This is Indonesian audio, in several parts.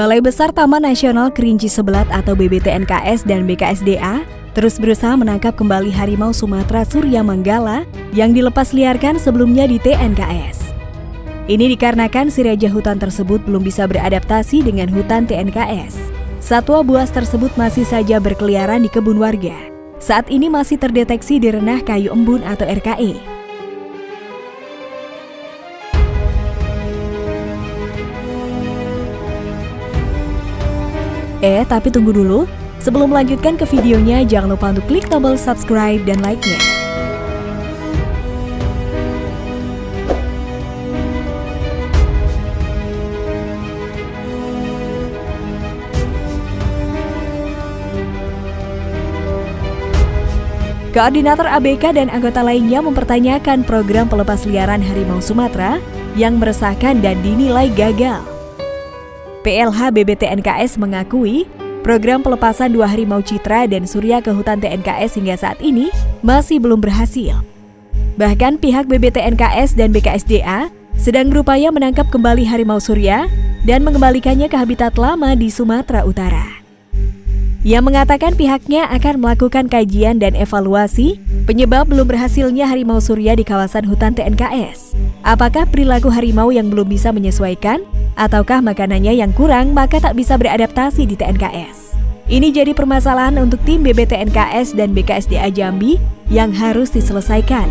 Balai Besar Taman Nasional Kerinci Sebelat atau BBTNKS dan BKSDA terus berusaha menangkap kembali harimau Sumatera Surya Manggala yang dilepas liarkan sebelumnya di TNKS. Ini dikarenakan si raja hutan tersebut belum bisa beradaptasi dengan hutan TNKS. Satwa buas tersebut masih saja berkeliaran di kebun warga. Saat ini masih terdeteksi di renah kayu embun atau RKE. Eh, tapi tunggu dulu. Sebelum melanjutkan ke videonya, jangan lupa untuk klik tombol subscribe dan like-nya. Koordinator ABK dan anggota lainnya mempertanyakan program pelepas liaran harimau Sumatera yang meresahkan dan dinilai gagal. PLH BBTNKS mengakui program pelepasan dua harimau citra dan surya ke hutan TNKS hingga saat ini masih belum berhasil. Bahkan pihak BBTNKS dan BKSDA sedang berupaya menangkap kembali harimau surya dan mengembalikannya ke habitat lama di Sumatera Utara. Ia mengatakan pihaknya akan melakukan kajian dan evaluasi penyebab belum berhasilnya harimau surya di kawasan hutan TNKS. Apakah perilaku harimau yang belum bisa menyesuaikan ataukah makanannya yang kurang maka tak bisa beradaptasi di TNKS. Ini jadi permasalahan untuk tim BBTNKS dan BKSDA Jambi yang harus diselesaikan.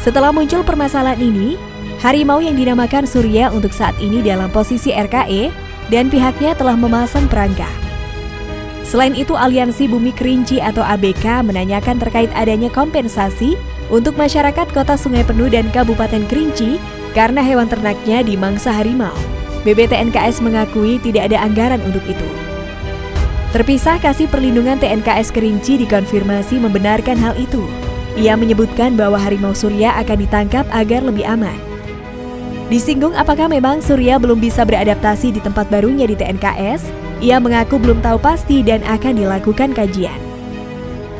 Setelah muncul permasalahan ini, harimau yang dinamakan Surya untuk saat ini dalam posisi RKE dan pihaknya telah memasang perangkap. Selain itu, Aliansi Bumi Kerinci atau ABK menanyakan terkait adanya kompensasi untuk masyarakat Kota Sungai Penuh dan Kabupaten Kerinci karena hewan ternaknya dimangsa harimau. BBTNKS mengakui tidak ada anggaran untuk itu. Terpisah kasih perlindungan TNKS Kerinci dikonfirmasi membenarkan hal itu. Ia menyebutkan bahwa harimau Surya akan ditangkap agar lebih aman. Disinggung apakah memang Surya belum bisa beradaptasi di tempat barunya di TNKS, ia mengaku belum tahu pasti dan akan dilakukan kajian.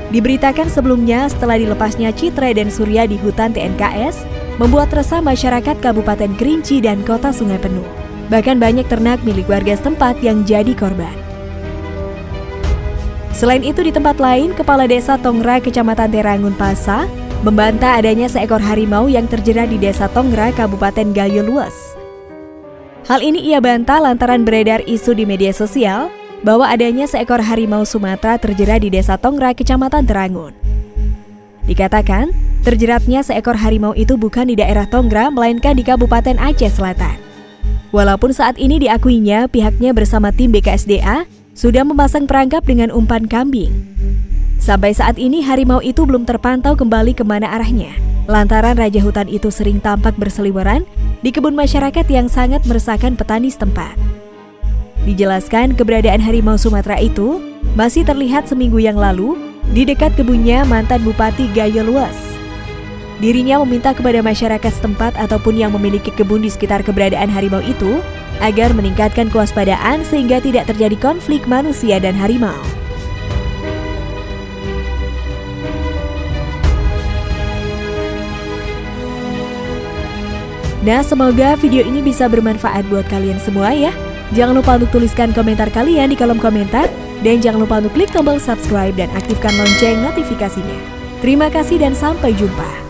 Diberitakan sebelumnya setelah dilepasnya Citra dan Surya di hutan TNKS, membuat resah masyarakat Kabupaten Kerinci dan Kota Sungai Penuh. Bahkan banyak ternak milik warga setempat yang jadi korban. Selain itu di tempat lain, Kepala Desa Tongra Kecamatan Terangun Pasa membantah adanya seekor harimau yang terjerat di Desa Tongra Kabupaten Gayo Luas. Hal ini ia bantah lantaran beredar isu di media sosial bahwa adanya seekor harimau Sumatera terjerat di Desa Tongra Kecamatan Terangun. Dikatakan, Terjeratnya seekor harimau itu bukan di daerah Tonggra, melainkan di Kabupaten Aceh Selatan. Walaupun saat ini diakuinya pihaknya bersama tim BKSDA sudah memasang perangkap dengan umpan kambing. Sampai saat ini harimau itu belum terpantau kembali ke mana arahnya. Lantaran Raja Hutan itu sering tampak berseliweran di kebun masyarakat yang sangat meresahkan petani setempat. Dijelaskan keberadaan harimau Sumatera itu masih terlihat seminggu yang lalu di dekat kebunnya mantan Bupati Gayo Luas. Dirinya meminta kepada masyarakat setempat ataupun yang memiliki kebun di sekitar keberadaan harimau itu agar meningkatkan kewaspadaan sehingga tidak terjadi konflik manusia dan harimau. Nah, semoga video ini bisa bermanfaat buat kalian semua ya. Jangan lupa untuk tuliskan komentar kalian di kolom komentar dan jangan lupa untuk klik tombol subscribe dan aktifkan lonceng notifikasinya. Terima kasih dan sampai jumpa.